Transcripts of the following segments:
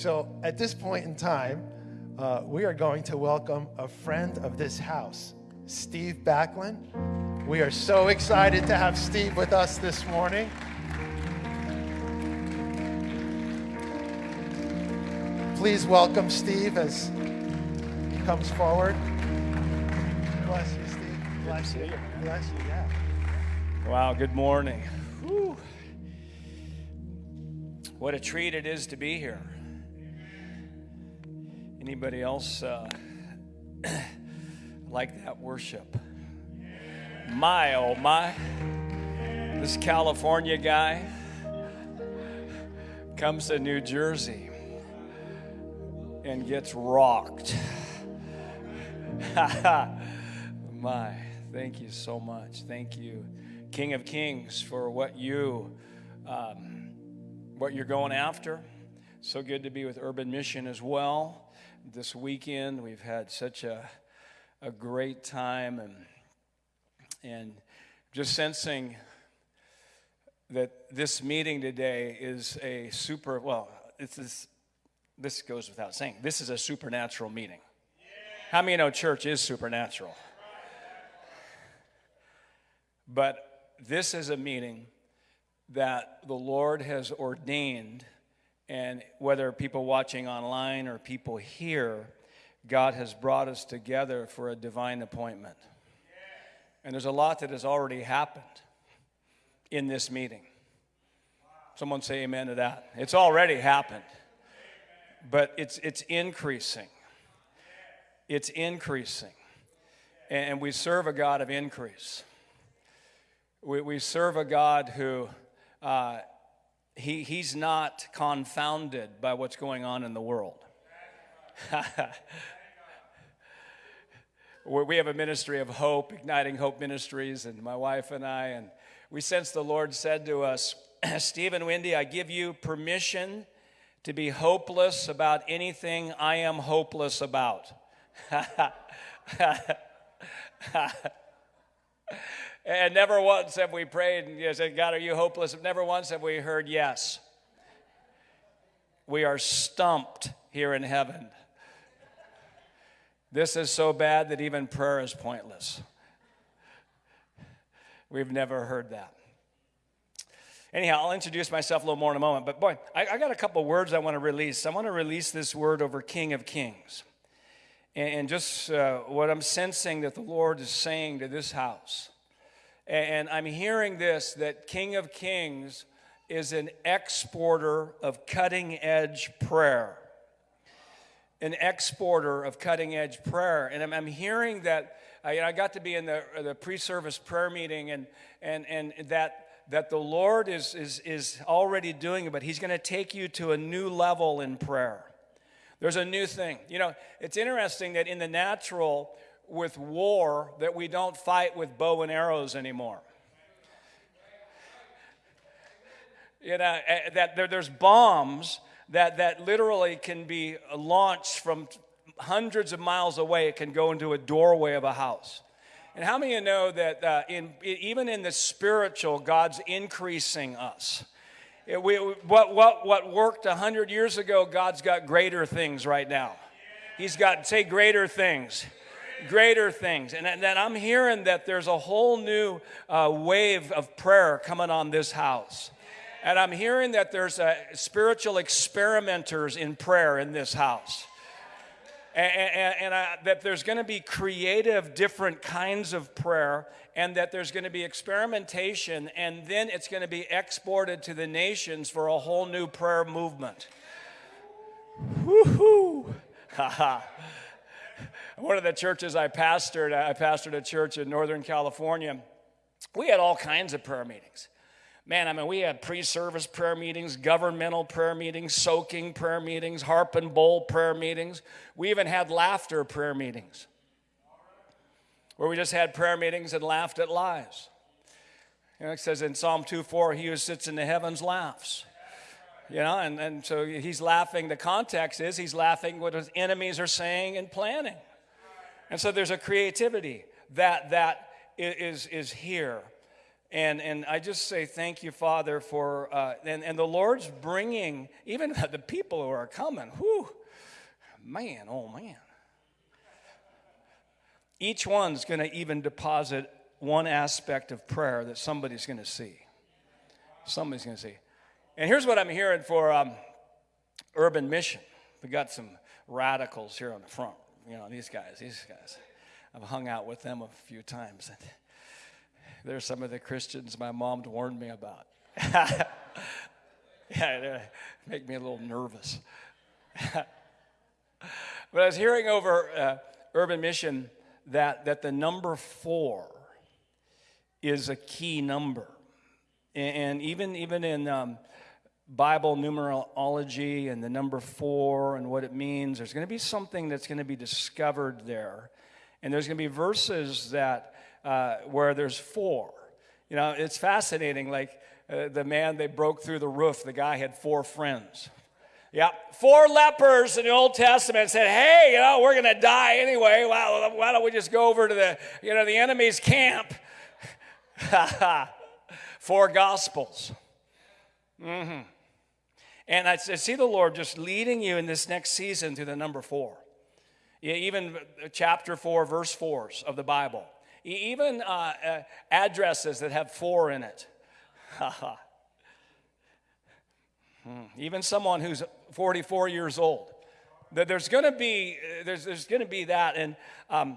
So at this point in time, uh, we are going to welcome a friend of this house, Steve Backlund. We are so excited to have Steve with us this morning. Please welcome Steve as he comes forward. Bless you, Steve. Bless you. Bless you, yeah. Wow, good morning. Whew. What a treat it is to be here. Anybody else uh, like that worship? My, oh my. This California guy comes to New Jersey and gets rocked. my, thank you so much. Thank you, King of Kings, for what you, um, what you're going after. So good to be with Urban Mission as well this weekend. We've had such a, a great time and, and just sensing that this meeting today is a super, well, it's this, this goes without saying, this is a supernatural meeting. How many know church is supernatural? But this is a meeting that the Lord has ordained and whether people watching online or people here, God has brought us together for a divine appointment. And there's a lot that has already happened in this meeting. Someone say amen to that. It's already happened, but it's, it's increasing. It's increasing. And we serve a God of increase. We, we serve a God who uh, he, he's not confounded by what's going on in the world. we have a ministry of hope, Igniting Hope Ministries, and my wife and I, and we sense the Lord said to us, Stephen Wendy, I give you permission to be hopeless about anything I am hopeless about. And never once have we prayed and you said, God, are you hopeless? Never once have we heard yes. We are stumped here in heaven. This is so bad that even prayer is pointless. We've never heard that. Anyhow, I'll introduce myself a little more in a moment. But boy, I, I got a couple words I want to release. I want to release this word over King of Kings. And, and just uh, what I'm sensing that the Lord is saying to this house and I'm hearing this that King of Kings is an exporter of cutting edge prayer. An exporter of cutting edge prayer. And I'm, hearing that, I, I got to be in the, the pre service prayer meeting, and, and, and that, that the Lord is, is, is already doing it, but He's going to take you to a new level in prayer. There's a new thing. You know, it's interesting that in the natural, with war that we don't fight with bow and arrows anymore. You know, eh, that there, there's bombs that, that literally can be launched from hundreds of miles away. It can go into a doorway of a house. And how many of you know that uh, in, even in the spiritual, God's increasing us? It, we, what, what, what worked 100 years ago, God's got greater things right now. He's got, say, greater things greater things. And then I'm hearing that there's a whole new uh, wave of prayer coming on this house. And I'm hearing that there's uh, spiritual experimenters in prayer in this house. And, and, and I, that there's going to be creative, different kinds of prayer, and that there's going to be experimentation, and then it's going to be exported to the nations for a whole new prayer movement. Woohoo! Ha ha one of the churches I pastored, I pastored a church in Northern California. We had all kinds of prayer meetings. Man, I mean, we had pre service prayer meetings, governmental prayer meetings, soaking prayer meetings, harp and bowl prayer meetings. We even had laughter prayer meetings where we just had prayer meetings and laughed at lies. You know, it says in Psalm 2 4, he who sits in the heavens laughs. You know, and, and so he's laughing. The context is he's laughing what his enemies are saying and planning. And so there's a creativity that, that is, is here. And, and I just say thank you, Father, for, uh, and, and the Lord's bringing, even the people who are coming, whew, man, oh man. Each one's going to even deposit one aspect of prayer that somebody's going to see. Somebody's going to see. And here's what I'm hearing for um, Urban Mission. We got some radicals here on the front. You know, these guys, these guys. I've hung out with them a few times. And they're some of the Christians my mom warned me about. yeah, they make me a little nervous. but I was hearing over uh, Urban Mission that, that the number four is a key number. And even, even in um, Bible numerology and the number four and what it means, there's going to be something that's going to be discovered there. And there's going to be verses that uh, where there's four. You know, it's fascinating. Like uh, the man they broke through the roof, the guy had four friends. Yeah, four lepers in the Old Testament said, "Hey, you know, we're going to die anyway. Well, why don't we just go over to the, you know, the enemy's camp?" four gospels. Mm-hmm. And I see the Lord just leading you in this next season to the number four. Even chapter four, verse fours of the Bible. Even uh, uh, addresses that have four in it. Hmm. Even someone who's 44 years old. There's going to be there's, there's going to be that, and um,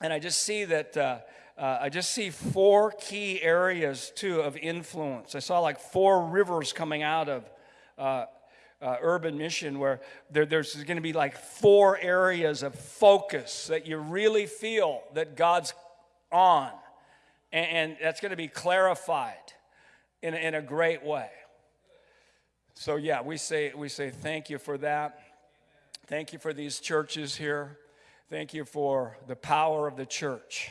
and I just see that uh, uh, I just see four key areas too of influence. I saw like four rivers coming out of uh, uh, urban mission where there, there's going to be like four areas of focus that you really feel that God's on, and, and that's going to be clarified in, in a great way. So yeah, we say we say thank you for that. Thank you for these churches here. Thank you for the power of the church.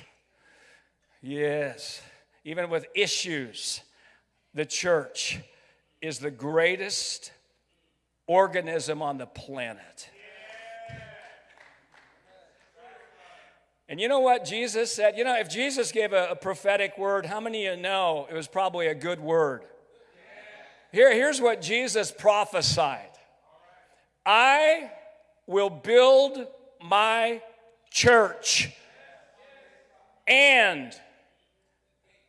Yes, even with issues, the church is the greatest organism on the planet. And you know what Jesus said? You know, if Jesus gave a, a, prophetic word, how many of you know it was probably a good word? Here, here's what Jesus prophesied I will build my church and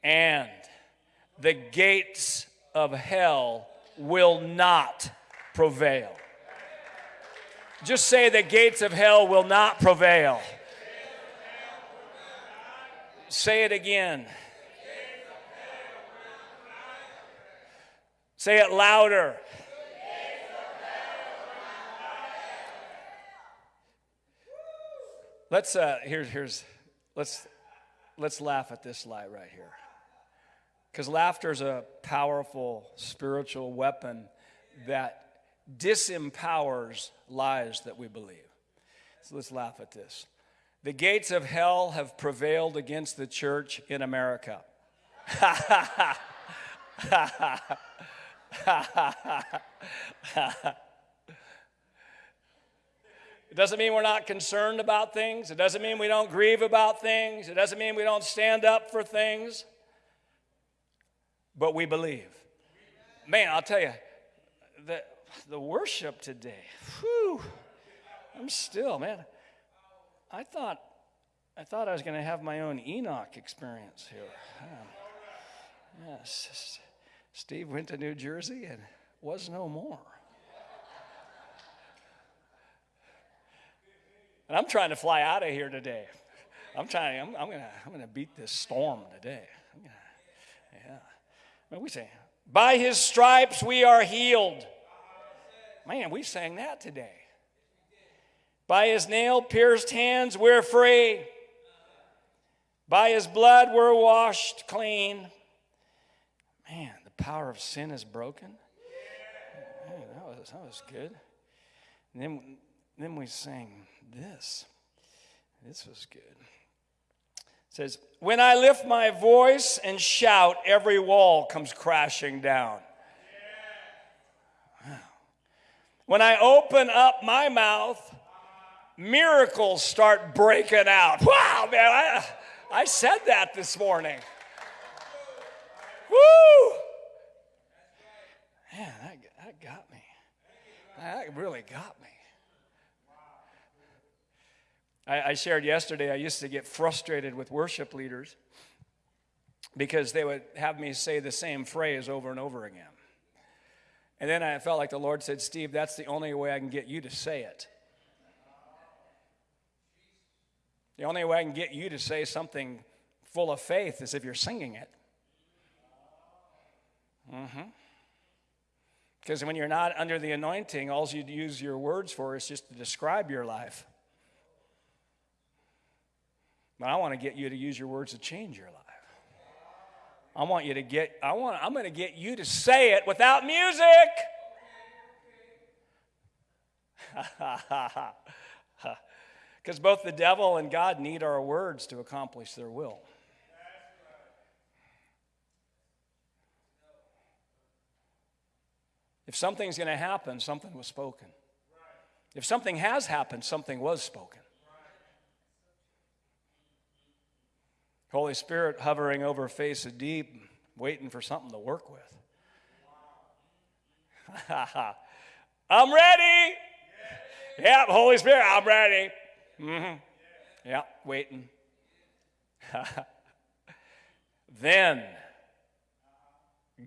and the gates of hell will not prevail. Just say the gates of hell will not prevail. Say it again. Say it louder. Let's uh here's here's let's let's laugh at this lie right here. Because laughter is a powerful spiritual weapon that disempowers lies that we believe. So let's laugh at this. The gates of hell have prevailed against the church in America. It doesn't mean we're not concerned about things. It doesn't mean we don't grieve about things. It doesn't mean we don't stand up for things. But we believe. Man, I'll tell you, the, the worship today, whew, I'm still, man. I thought, I thought I was going to have my own Enoch experience here. Um, yes, Steve went to New Jersey and was no more. And I'm trying to fly out of here today. I'm trying, I'm, I'm going to I'm gonna beat this storm today. We say, by his stripes we are healed. Man, we sang that today. By his nail pierced hands we're free. By his blood we're washed clean. Man, the power of sin is broken. Man, that was, that was good. And then, then we sang this. This was good. Says, When I lift my voice and shout, every wall comes crashing down. When I open up my mouth, miracles start breaking out. Wow, man, I, I said that this morning. Woo! Man, that, that got me. That really got me. I, I shared yesterday, I used to get frustrated with worship leaders because they would have me say the same phrase over and over again. And then I felt like the Lord said, Steve, that's the only way I can get you to say it. The only way I can get you to say something full of faith is if you're singing it. Mm-hmm. Because when you're not under the anointing, all you use your words for is just to describe your life. But I want to get you to use your words to change your life. I want you to get, I want, I'm going to get you to say it without music. Because both the devil and God need our words to accomplish their will. If something's going to happen, something was spoken. If something has happened, something was spoken. Holy Spirit hovering over face of deep, waiting for something to work with. I'm ready. Yeah, Holy Spirit, I'm ready. Mm-hmm. Yeah, waiting. then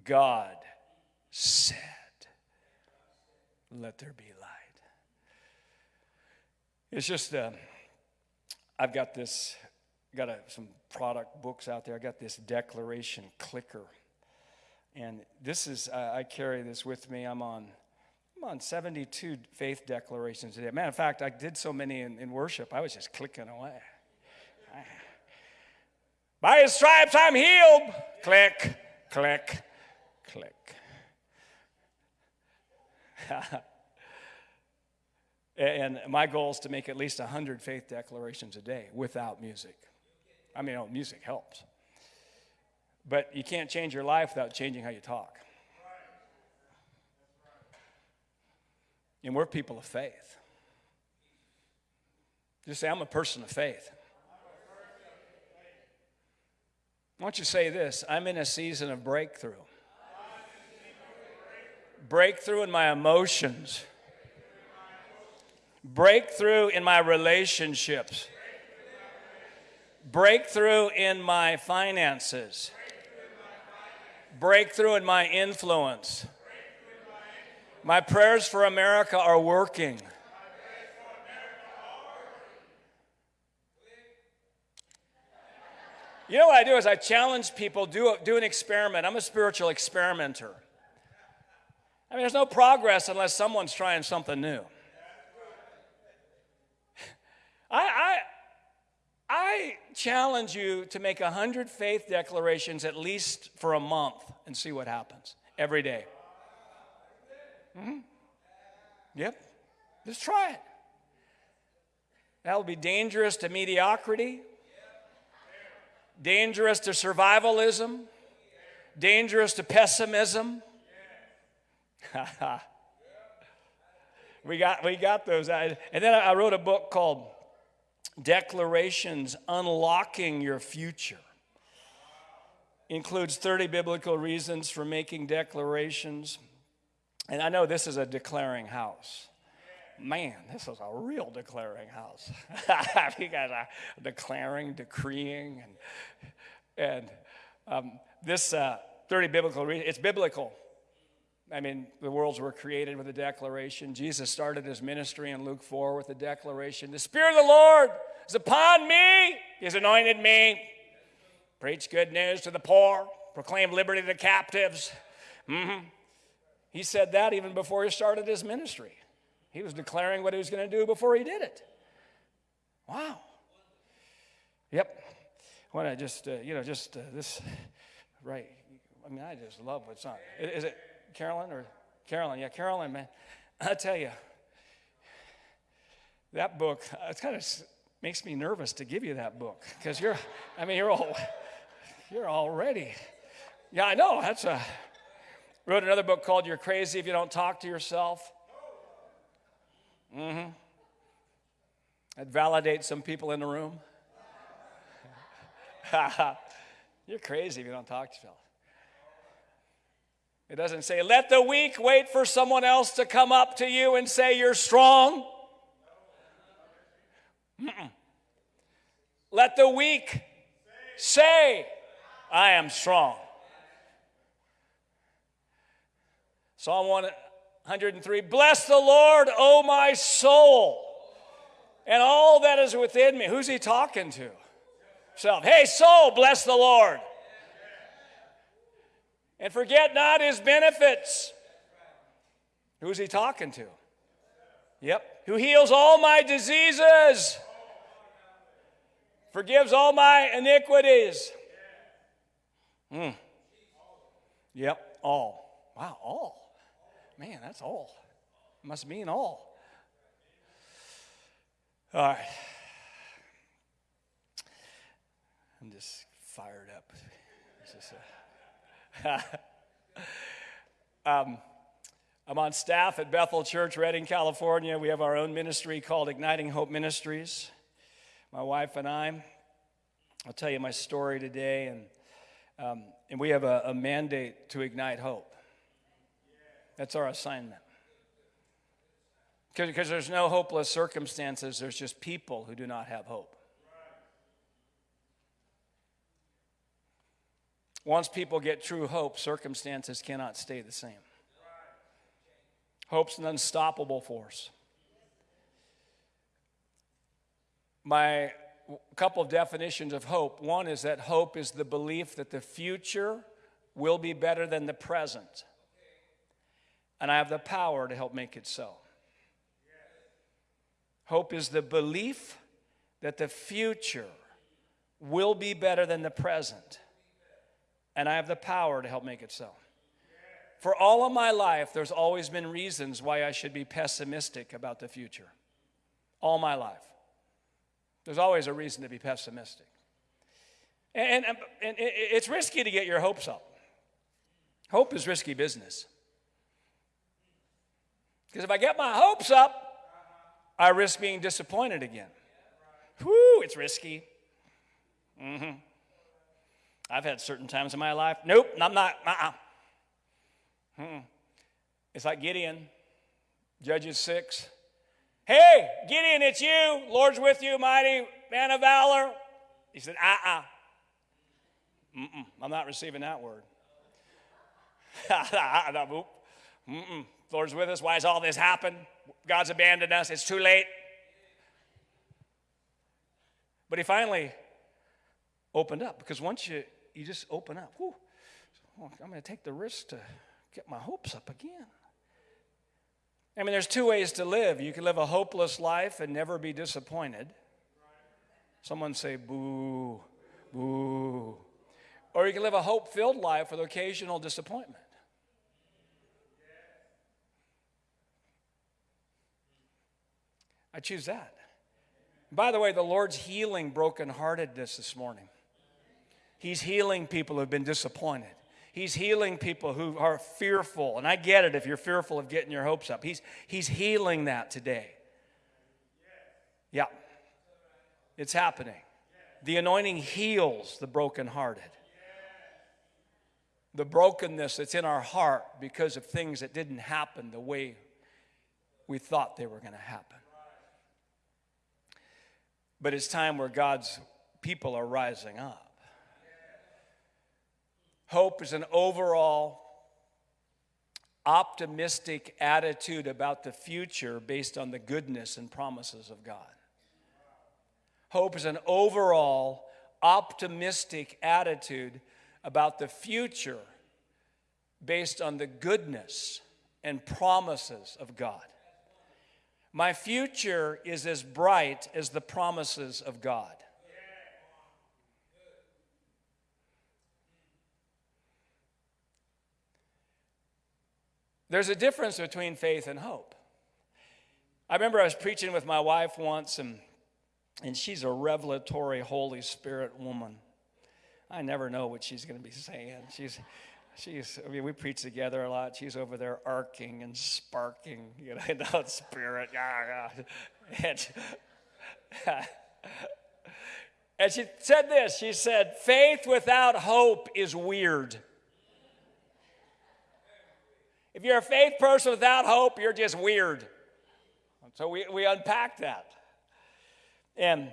God said, Let there be light. It's just, uh, I've got this, got a, some product books out there. I got this declaration clicker. And this is, uh, I carry this with me. I'm on I'm on 72 faith declarations today. Matter of fact, I did so many in, in worship, I was just clicking away. By his stripes, I'm healed. Click, click, click. and my goal is to make at least 100 faith declarations a day without music. I mean, oh, music helps. But you can't change your life without changing how you talk. And we're people of faith. Just say, I'm a person of faith. Why don't you say this? I'm in a season of breakthrough. Breakthrough in my emotions. Breakthrough in my relationships. Breakthrough in my finances. Breakthrough in my influence. My prayers for America are working. You know what I do is I challenge people, do, do an experiment. I'm a spiritual experimenter. I mean, there's no progress unless someone's trying something new. I, I, challenge you to make 100 faith declarations at least for a month and see what happens every day. Mm-hmm. Yep. Just try it. That'll be dangerous to mediocrity, dangerous to survivalism, dangerous to pessimism. we got we got those. And then I wrote a book called Declarations Unlocking Your Future. Includes 30 biblical reasons for making declarations. And I know this is a declaring house. Man, this is a real declaring house. you guys are declaring, decreeing, and, and um, this uh, 30 biblical, reasons, it's biblical. I mean, the worlds were created with a declaration. Jesus started his ministry in Luke 4 with a declaration The Spirit of the Lord is upon me, He's anointed me. Preach good news to the poor, proclaim liberty to the captives. Mm-hmm. He said that even before he started his ministry. He was declaring what he was going to do before he did it. Wow. Yep. When I just, uh, you know, just uh, this, right. I mean, I just love what's on. Is it Carolyn or Carolyn? Yeah, Carolyn, man. I tell you, that book, it kind of makes me nervous to give you that book because you're, I mean, you're all, you're already. Yeah, I know. That's a, Wrote another book called You're Crazy If You Don't Talk to Yourself. Mm-hmm. That validates some people in the room. You're crazy if you don't talk to yourself. It doesn't say, let the weak wait for someone else to come up to you and say you're strong. Mm-mm. Let the weak say, I am strong. Psalm 103 Bless the Lord, O my soul, and all that is within me. Who's he talking to? Self. Hey, soul, bless the Lord. And forget not his benefits. Who's he talking to? Yep. Who heals all my diseases, forgives all my iniquities. Mm. Yep, all. Wow, all. Man, that's all. Must mean all. All right. I'm just fired up. Just, uh, um, I'm on staff at Bethel Church, Redding, California. We have our own ministry called Igniting Hope Ministries. My wife and I. I'll tell you my story today, and um, and we have a, a mandate to ignite hope. That's our assignment. Because there's no hopeless circumstances, there's just people who do not have hope. Once people get true hope, circumstances cannot stay the same. Hope's an unstoppable force. My couple of definitions of hope one is that hope is the belief that the future will be better than the present, and I have the power to help make it so. Hope is the belief that the future will be better than the present and I have the power to help make it so. For all of my life, there's always been reasons why I should be pessimistic about the future. All my life. There's always a reason to be pessimistic. And, and, and it's risky to get your hopes up. Hope is risky business. Because if I get my hopes up, I risk being disappointed again. Whoo, it's risky. Mm-hmm. I've had certain times in my life, nope, I'm not, uh uh It's like Gideon, Judges 6. Hey, Gideon, it's you. Lord's with you, mighty man of valor. He said, uh uh-uh. uh. I'm not receiving that word. Mm-mm. Lord's with us. Why has all this happened? God's abandoned us. It's too late. But he finally opened up because once you, you just open up, whew, oh, I'm going to take the risk to get my hopes up again. I mean, there's two ways to live. You can live a hopeless life and never be disappointed. Someone say, boo, boo. Or you can live a hope filled life with occasional disappointment. I choose that. By the way, the Lord's healing brokenheartedness this morning. He's healing people who've been disappointed. He's healing people who are fearful. And I get it if you're fearful of getting your hopes up. He's, he's healing that today. Yeah. It's happening. The anointing heals the brokenhearted. The brokenness that's in our heart because of things that didn't happen the way we thought they were going to happen. But it's time where God's people are rising up. Hope is an overall optimistic attitude about the future based on the goodness and promises of God. Hope is an overall optimistic attitude about the future based on the goodness and promises of God. My future is as bright as the promises of God. There's a difference between faith and hope. I remember I was preaching with my wife once, and, and she's a revelatory Holy Spirit woman. I never know what she's going to be saying. She's, she's, I mean, we preach together a lot. She's over there arcing and sparking, you know, in the spirit. Yeah, And, and she said this she said, faith without hope is weird. If you're a faith person without hope, you're just weird. So we, we unpack that. And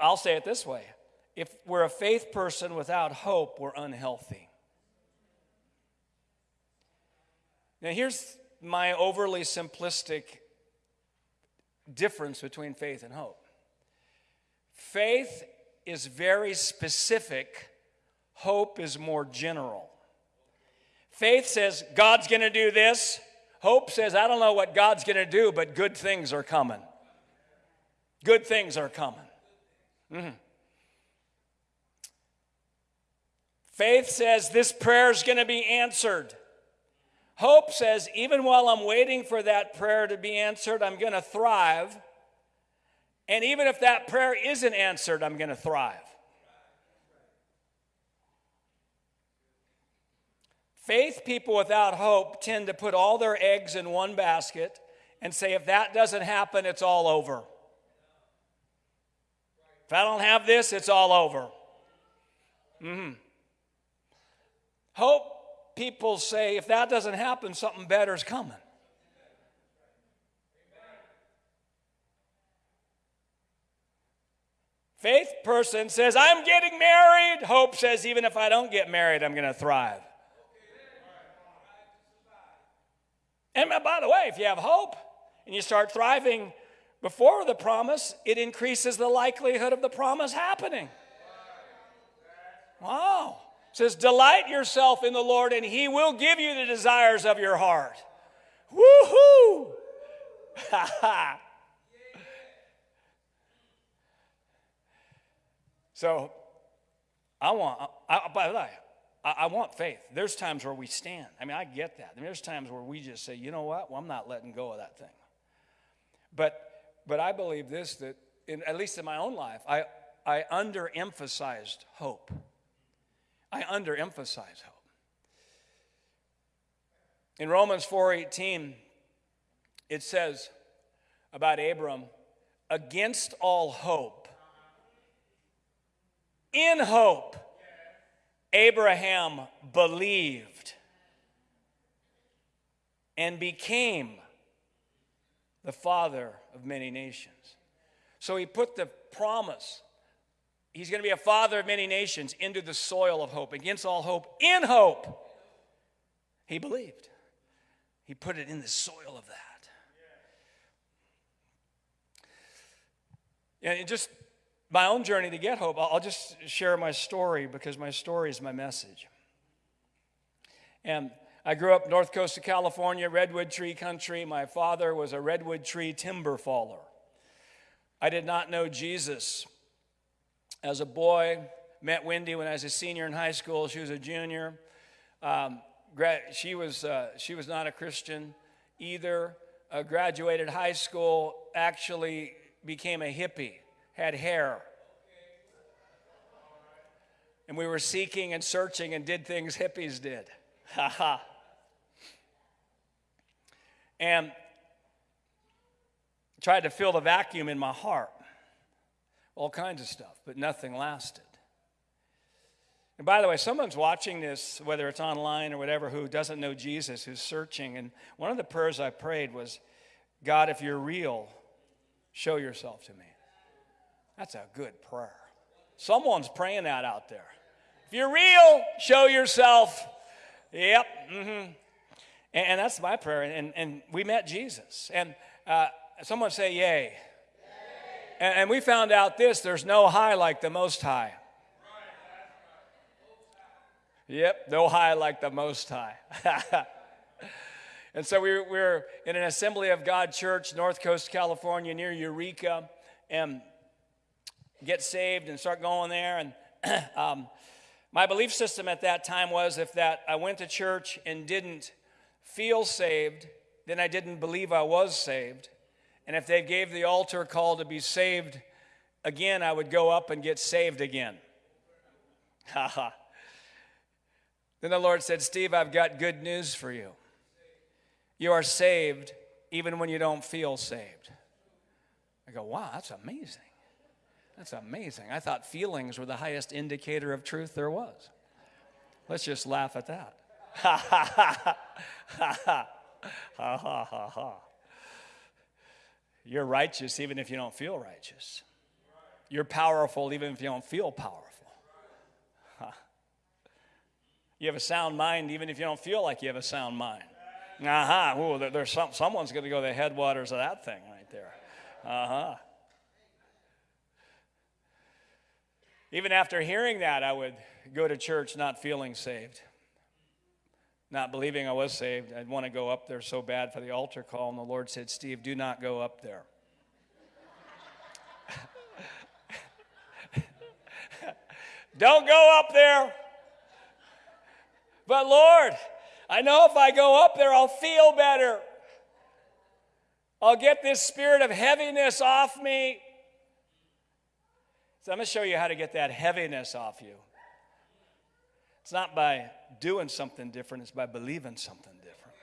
I'll say it this way if we're a faith person without hope, we're unhealthy. Now, here's my overly simplistic difference between faith and hope faith is very specific, hope is more general. Faith says, God's going to do this. Hope says, I don't know what God's going to do, but good things are coming. Good things are coming. Mm-hmm. Faith says, this prayer is going to be answered. Hope says, even while I'm waiting for that prayer to be answered, I'm going to thrive. And even if that prayer isn't answered, I'm going to thrive. Faith people without hope tend to put all their eggs in one basket and say, if that doesn't happen, it's all over. If I don't have this, it's all over. Mm-hmm. Hope people say, if that doesn't happen, something better is coming. Faith person says, I'm getting married. Hope says, even if I don't get married, I'm going to thrive. And by the way, if you have hope and you start thriving before the promise, it increases the likelihood of the promise happening. Wow. It says, Delight yourself in the Lord, and He will give you the desires of your heart. Woohoo! Ha ha. So, I want, I, by the way, I, I, want faith. There's times where we stand. I mean, I get that. I mean, there's times where we just say, you know what? Well, I'm not letting go of that thing. But, but I believe this that, in, at least in my own life, I, I underemphasized hope. I underemphasize hope. In Romans 4:18, it says about Abram, against all hope, in hope Abraham believed and became the father of many nations. So he put the promise, he's going to be a father of many nations, into the soil of hope. Against all hope, in hope, he believed. He put it in the soil of that. And just my own journey to get hope, I'll just share my story because my story is my message. And I grew up north coast of California, redwood tree country. My father was a redwood tree timber faller. I did not know Jesus as a boy. Met Wendy when I was a senior in high school. She was a junior. Um, she was uh, she was not a Christian either. Uh, graduated high school. Actually became a hippie had hair. And we were seeking and searching and did things hippies did. Ha ha. And tried to fill the vacuum in my heart. All kinds of stuff, but nothing lasted. And by the way, someone's watching this, whether it's online or whatever, who doesn't know Jesus, who's searching. And one of the prayers I prayed was, God, if you're real, show yourself to me. That's a good prayer. Someone's praying that out there. If you're real, show yourself. Yep. Mm-hmm. And, that's my prayer. And, and we met Jesus. And uh, someone say, Yay. yay. And, and we found out this there's no high like the Most High. Yep, no high like the Most High. and so we we're in an Assembly of God church, North Coast, California, near Eureka. And get saved and start going there. And um, my belief system at that time was if that I went to church and didn't feel saved, then I didn't believe I was saved. And if they gave the altar call to be saved again, I would go up and get saved again. Ha ha. then the Lord said, Steve, I've got good news for you. You are saved even when you don't feel saved. I go, wow, that's amazing. That's amazing. I thought feelings were the highest indicator of truth there was. Let's just laugh at that. Ha ha ha ha ha ha ha ha. You're righteous even if you don't feel righteous. You're powerful even if you don't feel powerful. Huh. You have a sound mind even if you don't feel like you have a sound mind. Uh huh. Ooh, there, there's some, someone's going to go to the headwaters of that thing right there. Uh huh. Even after hearing that, I would go to church not feeling saved, not believing I was saved. I'd want to go up there so bad for the altar call, and the Lord said, Steve, do not go up there. Don't go up there. But Lord, I know if I go up there, I'll feel better. I'll get this spirit of heaviness off me. So I'm going to show you how to get that heaviness off you. It's not by doing something different, it's by believing something different.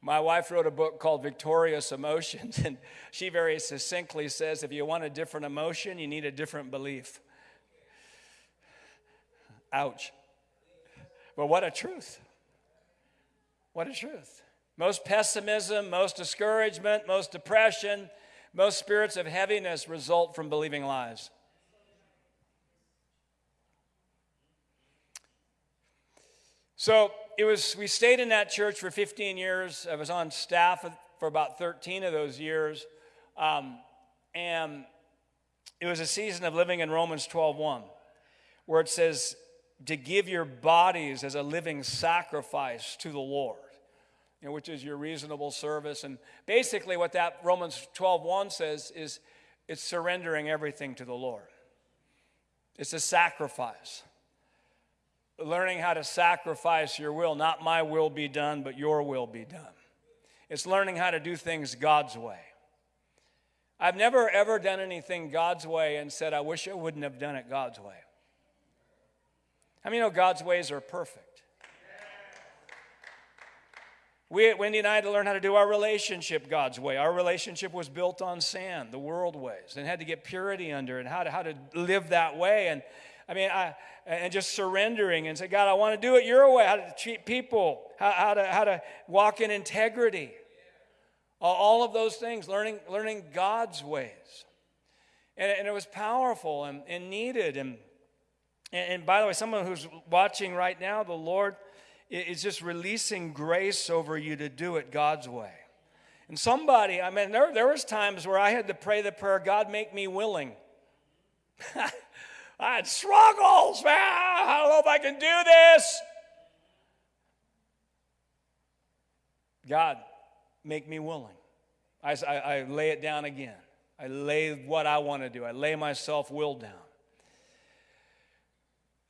My wife wrote a book called Victorious Emotions, and she very succinctly says if you want a different emotion, you need a different belief. Ouch. But what a truth. What a truth. Most pessimism, most discouragement, most depression, most spirits of heaviness result from believing lies. So it was, we stayed in that church for 15 years. I was on staff for about 13 of those years. Um, and it was a season of living in Romans 12:1, where it says, to give your bodies as a living sacrifice to the Lord, you know, which is your reasonable service. And basically, what that Romans 12:1 says is it's surrendering everything to the Lord. It's a sacrifice. Learning how to sacrifice your will, not my will be done, but your will be done. It's learning how to do things God's way. I've never ever done anything God's way and said, I wish I wouldn't have done it God's way. How many know God's ways are perfect? We Wendy and I had to learn how to do our relationship God's way. Our relationship was built on sand, the world ways, and had to get purity under and how to, how to live that way. And I mean, I, and just surrendering and say, God, I want to do it your way, how to treat people, how, how, to, how to walk in integrity. All of those things, learning, learning God's ways. And, and it was powerful and, and needed. And and, and by the way, someone who's watching right now, the Lord is just releasing grace over you to do it God's way. And somebody, I mean, there, there was times where I had to pray the prayer, God, make me willing. I had struggles, man. I don't know if I can do this. God, make me willing. I, I, I lay it down again. I lay what I want to do. I lay myself will down.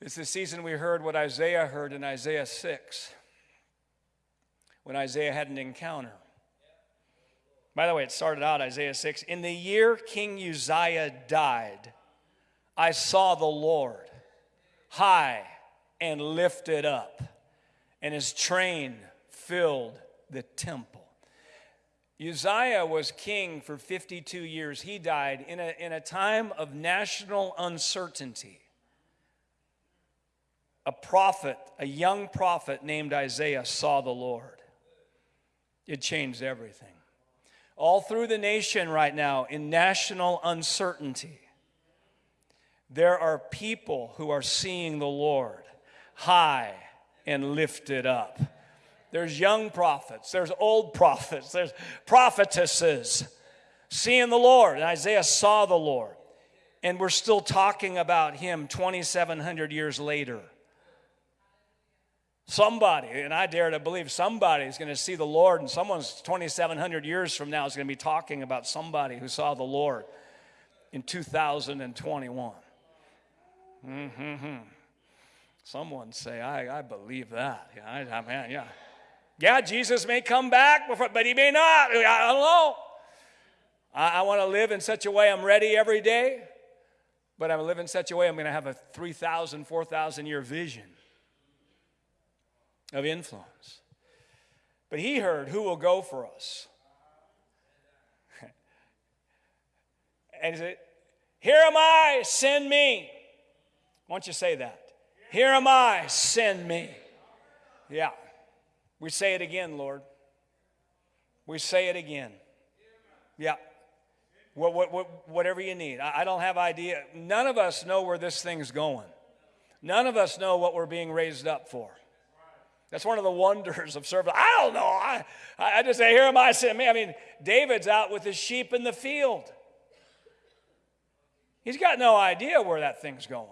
It's the season we heard what Isaiah heard in Isaiah 6 when Isaiah had an encounter. By the way, it started out Isaiah 6 In the year King Uzziah died, I saw the Lord high and lifted up, and his train filled the temple. Uzziah was king for 52 years. He died in a, in a time of national uncertainty a prophet, a young prophet named Isaiah, saw the Lord. It changed everything. All through the nation right now, in national uncertainty, there are people who are seeing the Lord high and lifted up. There's young prophets, there's old prophets, there's prophetesses seeing the Lord. And Isaiah saw the Lord. And we're still talking about him 2,700 years later. Somebody, and I dare to believe somebody is going to see the Lord, and someone's 2,700 years from now is going to be talking about somebody who saw the Lord in 2021. Mm-hmm. Someone say, I, I believe that. Yeah, I, I yeah. Yeah, Jesus may come back, before, but he may not. I don't know. I, I want to live in such a way I'm ready every day, but I'm live in such a way I'm going to have a 3,000, 4,000 year vision of influence. But he heard, Who will go for us? and he said, Here am I, send me. Why don't you say that? Here am I, send me. Yeah. We say it again, Lord. We say it again. Yeah. What, what, what, whatever you need. I, I don't have idea. None of us know where this thing's going. None of us know what we're being raised up for. That's one of the wonders of service. I don't know. I, I just say, here am I. I mean, David's out with his sheep in the field. He's got no idea where that thing's going.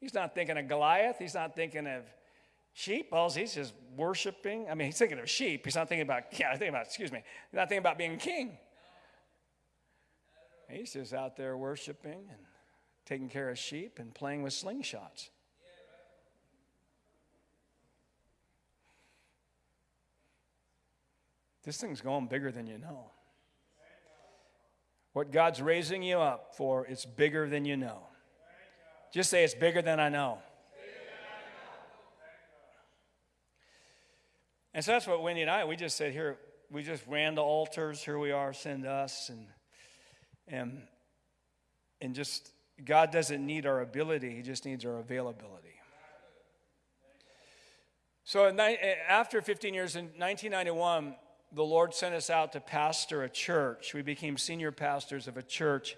He's not thinking of Goliath. He's not thinking of sheep. Well, he's just worshiping. I mean, he's thinking of sheep. He's not thinking about, yeah, thinking about, excuse me, he's not thinking about being king. He's just out there worshiping and taking care of sheep and playing with slingshots. This thing's going bigger than you know. What God's raising you up for, it's bigger than you know. Just say, it's bigger than I know. And so that's what Wendy and I, we just said here, we just ran the altars, here we are, send us. And, and, and just, God doesn't need our ability, He just needs our availability. So eh, after 15 years, in 1991, the Lord sent us out to pastor a church. We became senior pastors of a church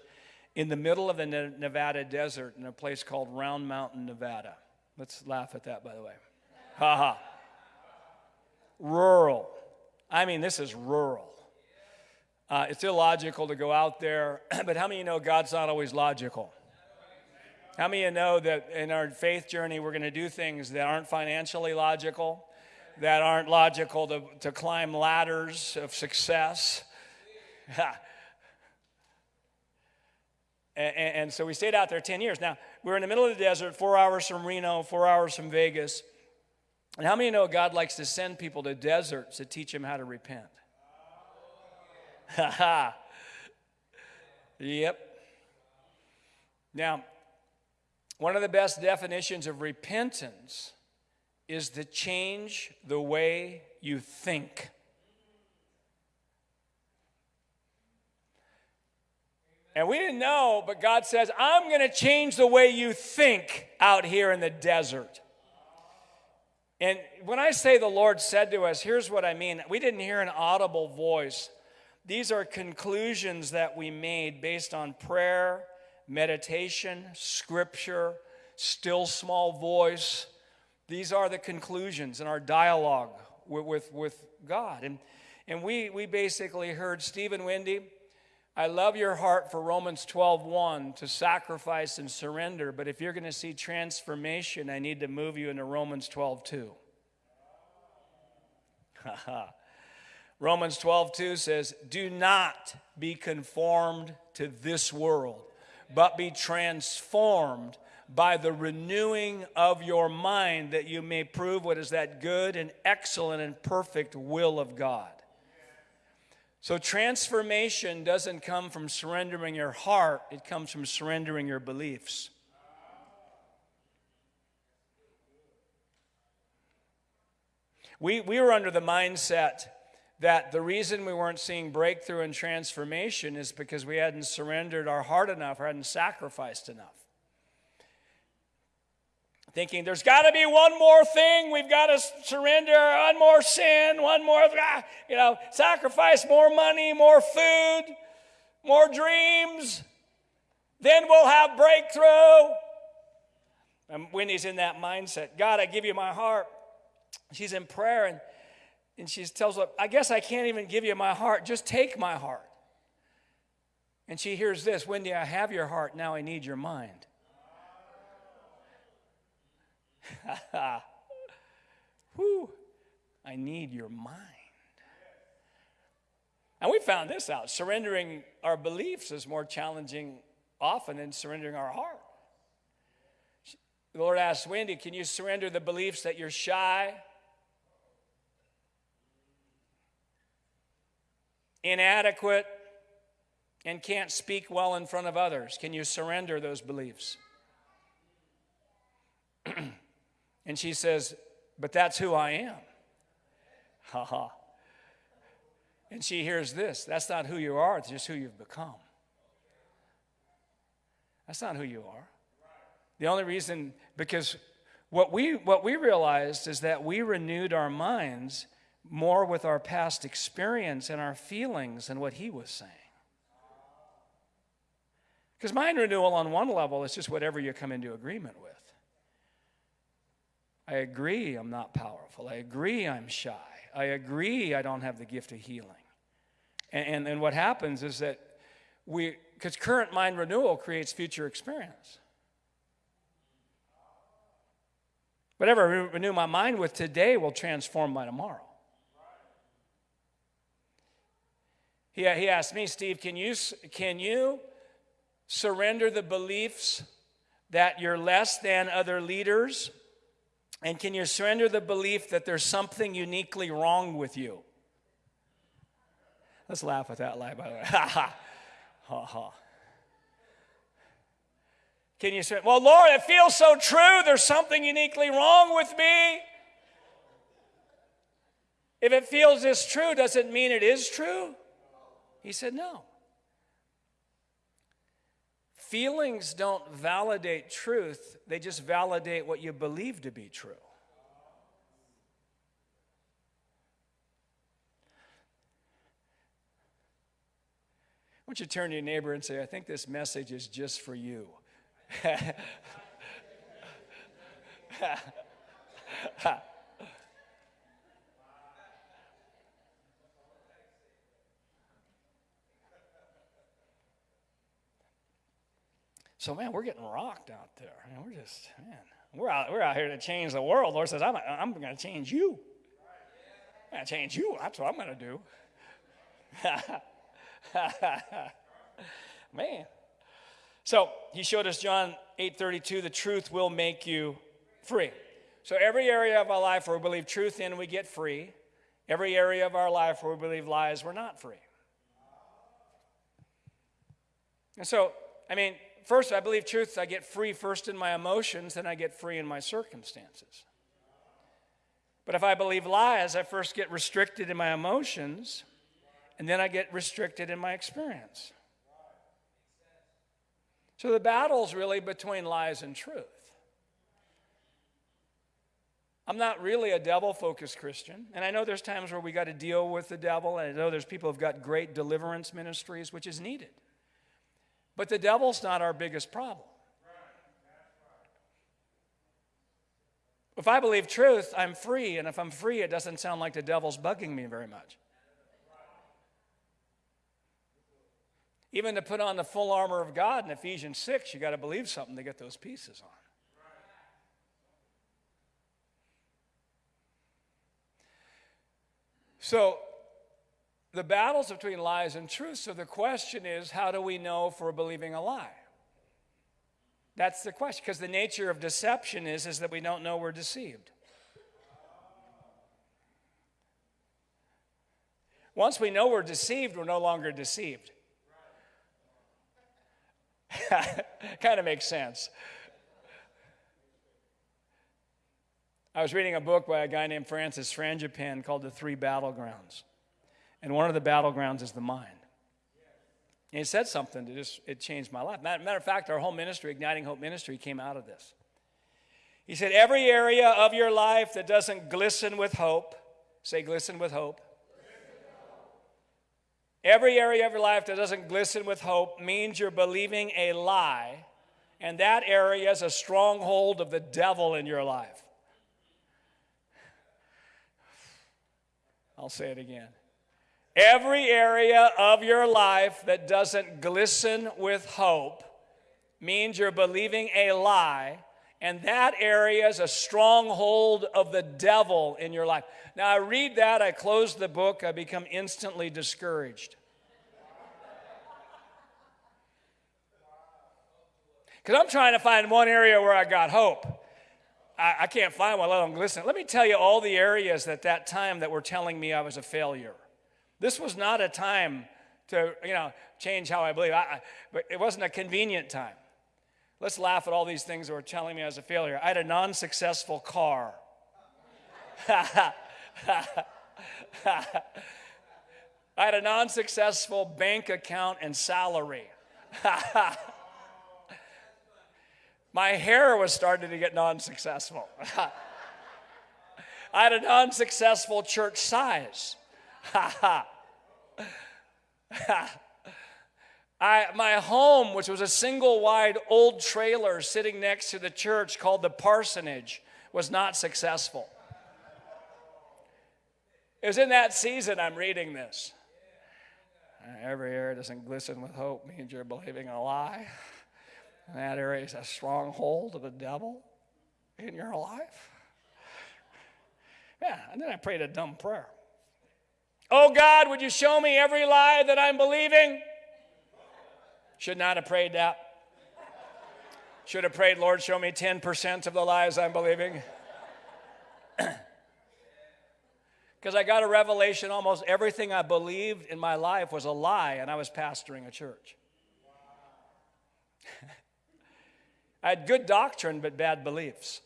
in the middle of the Nevada desert in a place called Round Mountain, Nevada. Let's laugh at that, by the way. Ha ha. Rural. I mean, this is rural. Uh, it's illogical to go out there, but how many of you know God's not always logical? How many of you know that in our faith journey, we're going to do things that aren't financially logical? That aren't logical to, to climb ladders of success. and, and, so we stayed out there 10 years. Now, we're in the middle of the desert, four hours from Reno, four hours from Vegas. And how many know God likes to send people to deserts to teach them how to repent? Ha ha. Yep. Now, one of the best definitions of repentance is to change the way you think. And we didn't know, but God says, I'm going to change the way you think out here in the desert. And when I say the Lord said to us, here's what I mean. We didn't hear an audible voice. These are conclusions that we made based on prayer, meditation, scripture, still small voice, these are the conclusions in our dialogue with, with, with God. And, and we, we basically heard Stephen Wendy, I love your heart for Romans 12:1 to sacrifice and surrender, but if you're going to see transformation, I need to move you into Romans 12:2. Romans 12:2 says, "Do not be conformed to this world, but be transformed by the renewing of your mind that you may prove what is that good and excellent and perfect will of God. So, transformation doesn't come from surrendering your heart, it comes from surrendering your beliefs. We, we were under the mindset that the reason we weren't seeing breakthrough and transformation is because we hadn't surrendered our heart enough or hadn't sacrificed enough thinking there's got to be one more thing. We've got to surrender one more sin, one more, ah, you know, sacrifice more money, more food, more dreams. Then we'll have breakthrough. And Wendy's in that mindset God, I give you my heart. She's in prayer and, and she tells her, I guess I can't even give you my heart. Just take my heart. And she hears this Wendy, I have your heart. Now I need your mind. Whew, I need your mind. And we found this out surrendering our beliefs is more challenging often than surrendering our heart. The Lord asked Wendy, Can you surrender the beliefs that you're shy, inadequate, and can't speak well in front of others? Can you surrender those beliefs? And she says, But that's who I am. Ha ha. And she hears this that's not who you are, it's just who you've become. That's not who you are. The only reason, because what we, what we realized is that we renewed our minds more with our past experience and our feelings than what he was saying. Because mind renewal, on one level, is just whatever you come into agreement with. I agree I'm not powerful. I agree I'm shy. I agree I don't have the gift of healing. And, and, and what happens is that we, because current mind renewal creates future experience. Whatever I renew my mind with today will transform my tomorrow. He, he asked me, Steve, can you, can you surrender the beliefs that you're less than other leaders? And can you surrender the belief that there's something uniquely wrong with you? Let's laugh at that lie, by the way. Ha ha. Ha ha. Can you say, Well, Lord, it feels so true. There's something uniquely wrong with me. If it feels this true, does it mean it is true? He said, No. Feelings don't validate truth, they just validate what you believe to be true. I want you to turn to your neighbor and say, I think this message is just for you. so, man, we're getting rocked out there. Man, we're just, man, we're out, we're out here to change the world. Lord says, I'm, I'm going to change you. I'm going to change you. That's what I'm going to do. man. So he showed us John 8:32, the truth will make you free. So every area of our life where we believe truth in, we get free. Every area of our life where we believe lies, we're not free. And so, I mean, first I believe truth, I get free first in my emotions, then I get free in my circumstances. But if I believe lies, I first get restricted in my emotions, and then I get restricted in my experience. So the battle's really between lies and truth. I'm not really a devil focused Christian. And I know there's times where we got to deal with the devil. And I know there's people who've got great deliverance ministries, which is needed. But the devil's not our biggest problem. If I believe truth, I'm free. And if I'm free, it doesn't sound like the devil's bugging me very much. Even to put on the full armor of God in Ephesians 6, you got to believe something to get those pieces on. So, the battle's between lies and truth. So, the question is how do we know if we're believing a lie? That's the question. Because the nature of deception is, is that we don't know we're deceived. Once we know we're deceived, we're no longer deceived. kind of makes sense. I was reading a book by a guy named Francis Frangipane called The Three Battlegrounds. And one of the battlegrounds is the mind. And he said something that just it changed my life. Matter, matter of fact, our whole ministry, Igniting Hope Ministry, came out of this. He said, Every area of your life that doesn't glisten with hope, say glisten with hope, Every area of your life that doesn't glisten with hope means you're believing a lie, and that area is a stronghold of the devil in your life. I'll say it again. Every area of your life that doesn't glisten with hope means you're believing a lie, and that area is a stronghold of the devil in your life. Now, I read that, I close the book, I become instantly discouraged. Because I'm trying to find one area where I got hope. I, I can't find one, let alone glisten. Let me tell you all the areas at that time that were telling me I was a failure. This was not a time to, you know, change how I believe. I, I, but it wasn't a convenient time. Let's laugh at all these things that were telling me I was a failure. I had a non successful car. I had a non successful bank account and salary. My hair was starting to get non successful. I had a non successful church size. I, my home, which was a single wide old trailer sitting next to the church called the parsonage, was not successful. It was in that season I'm reading this. Every area doesn't glisten with hope means you're believing a lie. And that area is a stronghold of the devil in your life. Yeah, and then I prayed a dumb prayer. Oh God, would you show me every lie that I'm believing? Should not have prayed that. Should have prayed, Lord, show me 10% of the lies I'm believing. Because I got a revelation almost everything I believed in my life was a lie, and I was pastoring a church. I had good doctrine, but bad beliefs.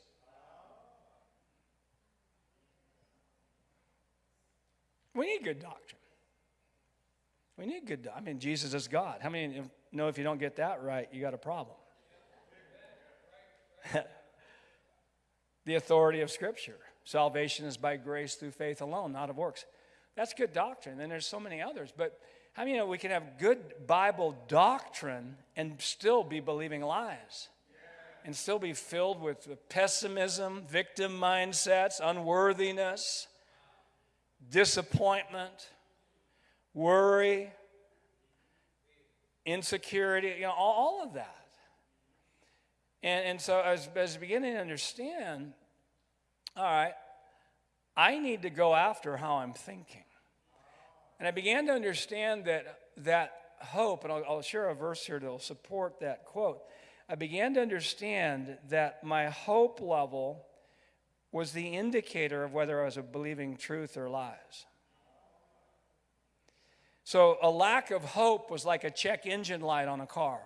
We need good doctrine. We need good. I mean, Jesus is God. How many know if you don't get that right, you got a problem? the authority of Scripture. Salvation is by grace through faith alone, not of works. That's good doctrine. Then there's so many others. But how many know we can have good Bible doctrine and still be believing lies? And still be filled with pessimism, victim mindsets, unworthiness, disappointment, worry, insecurity, you know, all, of that. And, and so I was, I was beginning to understand all right, I need to go after how I'm thinking. And I began to understand that that hope, and I'll, I'll share a verse here that will support that quote. I began to understand that my hope level was the indicator of whether I was believing truth or lies. So a lack of hope was like a check engine light on a car.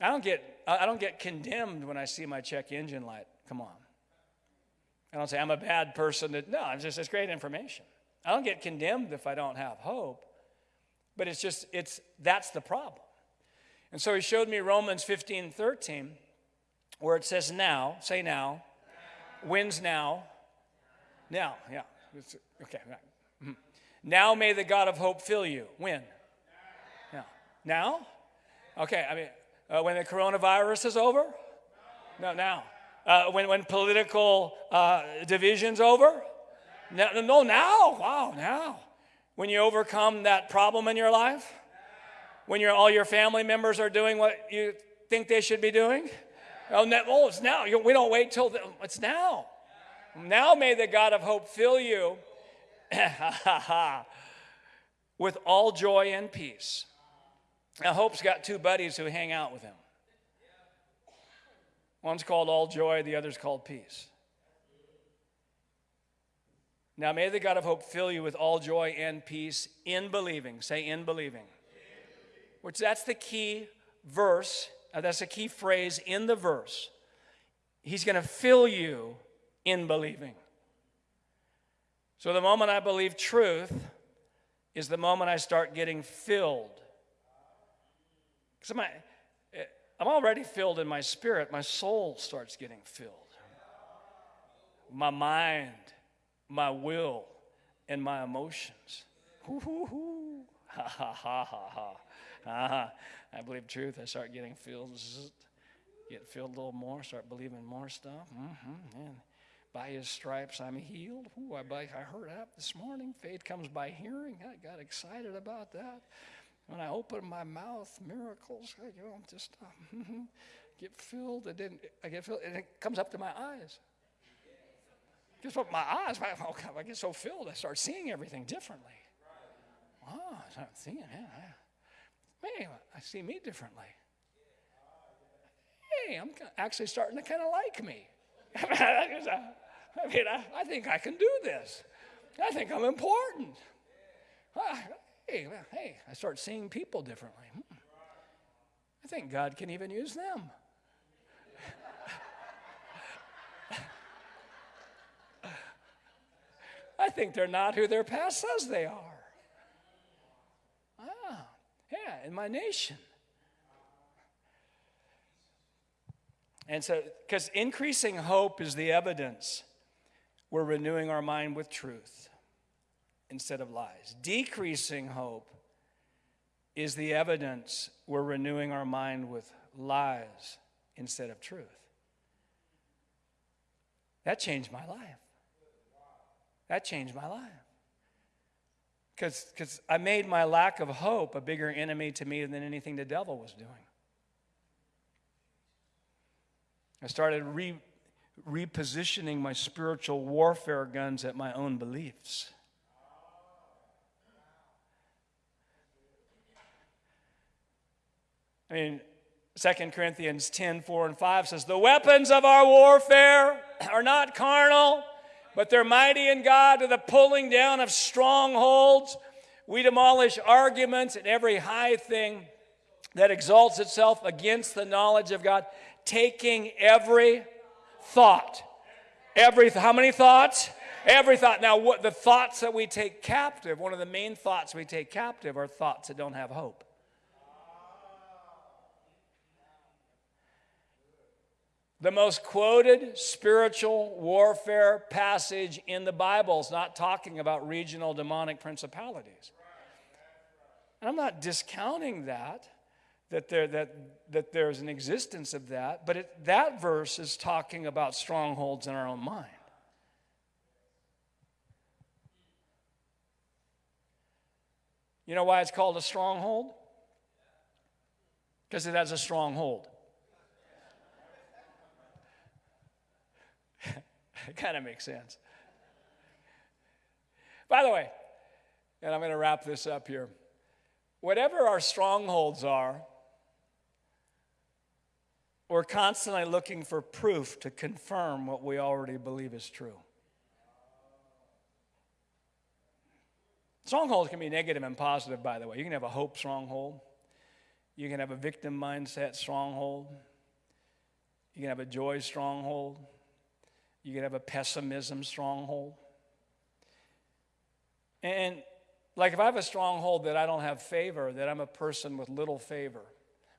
I don't get I don't get condemned when I see my check engine light. Come on. I don't say I'm a bad person. That, no, it's just it's great information. I don't get condemned if I don't have hope. But it's just it's that's the problem. And so he showed me Romans 15, 13, where it says now, say now, wins now. Now, yeah. Okay, right. Mm-hmm. Now may the God of hope fill you. When? Now. Now? Okay, I mean, uh, when the coronavirus is over? No, now. Uh, when, when political uh, division's over? No, no, now. Wow, now. When you overcome that problem in your life? When you all your family members are doing what you think they should be doing? Oh, it's now. We don't wait till the, it's now. Now may the God of hope fill you with all joy and peace now, Hope's got two buddies who hang out with him. One's called All Joy, the other's called Peace. Now, may the God of hope fill you with all joy and peace in believing. Say, in believing. Which that's the key verse, that's a key phrase in the verse. He's going to fill you in believing. So, the moment I believe truth is the moment I start getting filled because eh, I'm already filled in my spirit, my soul starts getting filled. My mind, my will, and my emotions. Ha ha ha ha ha. Uh-huh. I believe truth. I start getting filled, get filled a little more, start believing more stuff. Mm-hmm. And by his stripes I'm healed. Ooh, I, I heard that this morning. Faith comes by hearing. I got excited about that. When I open my mouth, miracles, I you know, just uh, get filled, It didn't, I get filled, and it comes up to my eyes. Guess what? My eyes, I, I get so filled, I start seeing everything differently. Oh, I start seeing, yeah. Hey, I see me differently. Hey, I'm actually starting to kind of like me. I mean, I, I, think I can do this. I think I'm important. Hey, hey, I start seeing people differently. Hmm. I think God can even use them. I think they're not who their past says they are. In my nation. And so, because increasing hope is the evidence we're renewing our mind with truth instead of lies. Decreasing hope is the evidence we're renewing our mind with lies instead of truth. That changed my life. That changed my life. Because I made my lack of hope a bigger enemy to me than anything the devil was doing. I started re- repositioning my spiritual warfare guns at my own beliefs. I mean, 2 Corinthians 10 4 and 5 says, The weapons of our warfare are not carnal, but they're mighty in God to the pulling down of strongholds. We demolish arguments and every high thing that exalts itself against the knowledge of God, taking every thought. Every how many thoughts? Every thought. Now, what the thoughts that we take captive, one of the main thoughts we take captive are thoughts that don't have hope. The most quoted spiritual warfare passage in the Bible is not talking about regional demonic principalities. And I'm not discounting that, that, there, that, that there's an existence of that, but it, that verse is talking about strongholds in our own mind. You know why it's called a stronghold? Because it has a stronghold. It kind of makes sense. By the way, and I'm going to wrap this up here. Whatever our strongholds are, we're constantly looking for proof to confirm what we already believe is true. Strongholds can be negative and positive, by the way. You can have a hope stronghold, you can have a victim mindset stronghold, you can have a joy stronghold, you can have a pessimism stronghold. And like if I have a stronghold that I don't have favor, that I'm a person with little favor.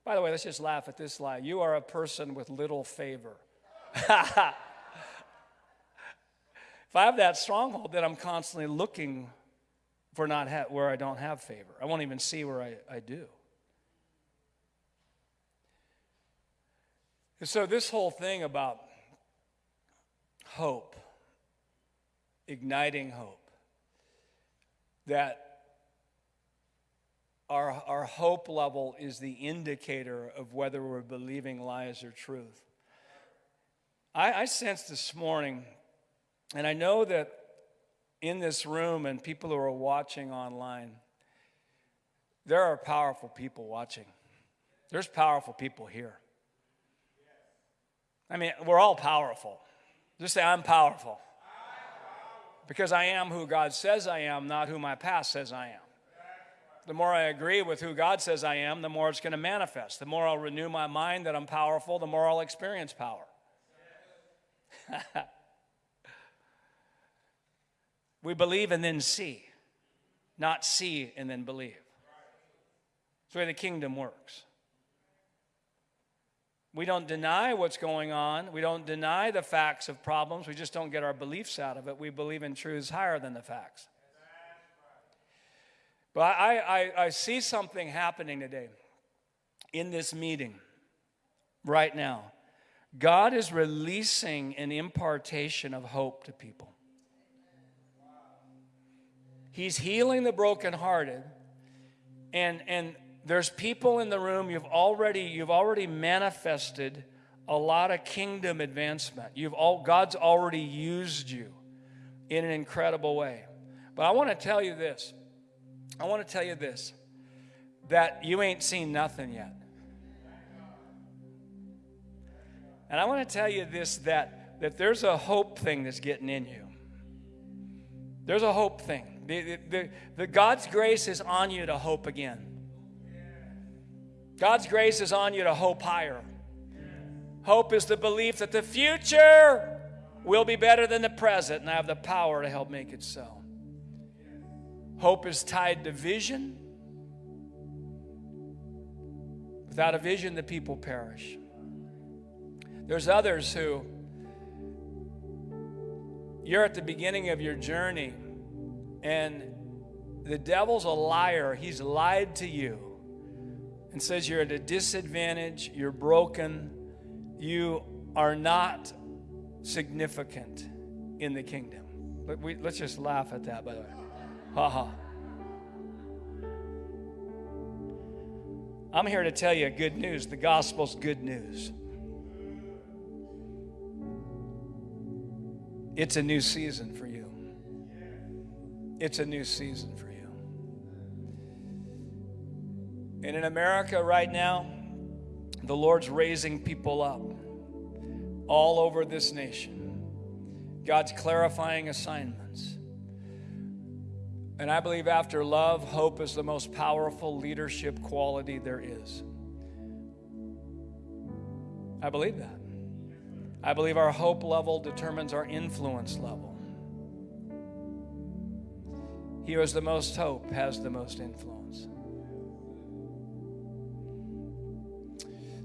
By the way, let's just laugh at this lie. You are a person with little favor. if I have that stronghold, then I'm constantly looking for not ha- where I don't have favor. I won't even see where I, I do. And so, this whole thing about hope, igniting hope, that our, our hope level is the indicator of whether we're believing lies or truth. I, I sense this morning, and I know that in this room and people who are watching online, there are powerful people watching. There's powerful people here. I mean, we're all powerful. Just say, I'm powerful. Because I am who God says I am, not who my past says I am. The more I agree with who God says I am, the more it's going to manifest. The more I'll renew my mind that I'm powerful, the more I'll experience power. we believe and then see, not see and then believe. That's the way the kingdom works. We don't deny what's going on. We don't deny the facts of problems. We just don't get our beliefs out of it. We believe in truths higher than the facts. But I, I, I see something happening today in this meeting right now. God is releasing an impartation of hope to people. He's healing the brokenhearted. And, and there's people in the room you've already you've already manifested a lot of kingdom advancement. You've all God's already used you in an incredible way. But I want to tell you this. I want to tell you this that you ain't seen nothing yet. And I want to tell you this that that there's a hope thing that's getting in you. There's a hope thing. The, the, the, the God's grace is on you to hope again. God's grace is on you to hope higher. Hope is the belief that the future will be better than the present, and I have the power to help make it so. Hope is tied to vision. Without a vision, the people perish. There's others who you're at the beginning of your journey and the devil's a liar. He's lied to you and says you're at a disadvantage, you're broken, you are not significant in the kingdom. Let, we, let's just laugh at that, by the way. Ha ha. I'm here to tell you good news. The gospel's good news. It's a new season for you. It's a new season for you. And in America right now, the Lord's raising people up all over this nation. God's clarifying assignments. And I believe after love, hope is the most powerful leadership quality there is. I believe that. I believe our hope level determines our influence level. He who has the most hope has the most influence.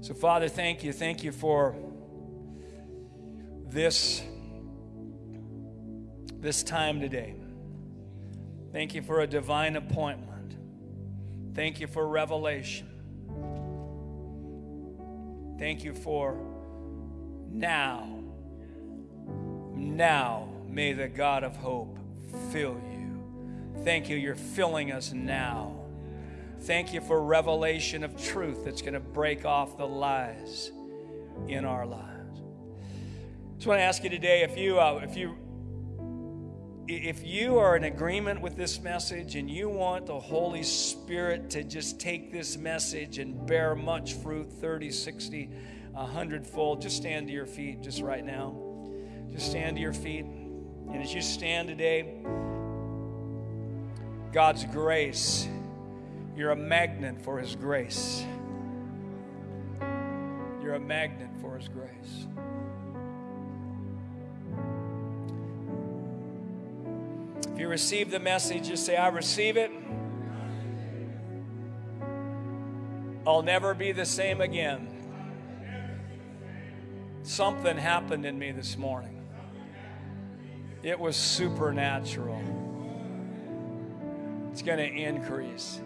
So, Father, thank you. Thank you for this, this time today. Thank you for a divine appointment. Thank you for revelation. Thank you for now. Now may the God of hope fill you. Thank you, you're filling us now. Thank you for revelation of truth that's going to break off the lies in our lives. Just want to ask you today if you uh, if you if you are in agreement with this message and you want the Holy Spirit to just take this message and bear much fruit 30, 60, 100 fold, just stand to your feet just right now. Just stand to your feet. And as you stand today, God's grace you're a magnet for His grace. You're a magnet for His grace. If you receive the message, just say, I receive it. I'll never be the same again. Something happened in me this morning. It was supernatural. It's going to increase.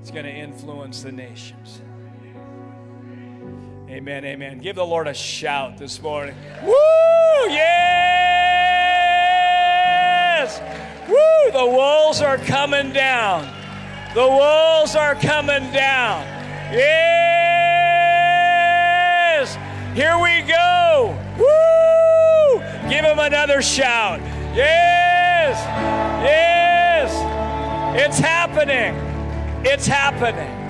It's going to influence the nations. Amen, amen. Give the Lord a shout this morning. Woo! Yes! Woo! The walls are coming down. The walls are coming down. Yes! Here we go. Woo! Give him another shout. Yes! Yes! It's happening. It's happening.